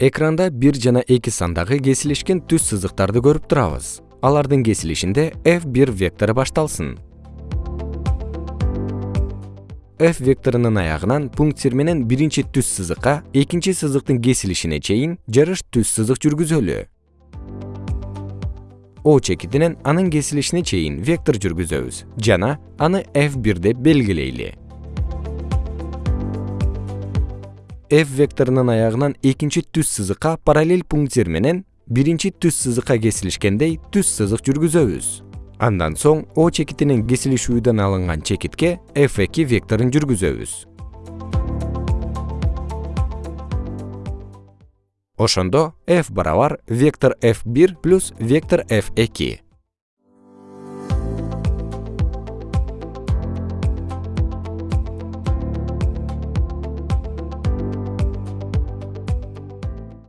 экранда бир жана эки сандагы кесилишкен түз сызыктарды көрүп турабыз. Алардын кесилишинде f1 вектору башталсын. F векторунун аягынан пунктир менен биринчи түз сызыкка экинчи сызыктын кесилишине чейин жарыш түз сызык жүргүзөлү. О чекитинен анын кесилишине чейин вектор жүргүзөбүз жана аны f1 деп белгилейли f векторунун аягынан экинчи түз сызыкка параллель пунктир менен биринчи түз сызыкка кесилишкендей түз сызык жүргүзөбүз. Андан соң о чекитинен кесилишүүдөн алынган чекитке f2 векторун жүргүзөбүз. Ошондо f барабар вектор f1 плюс вектор f2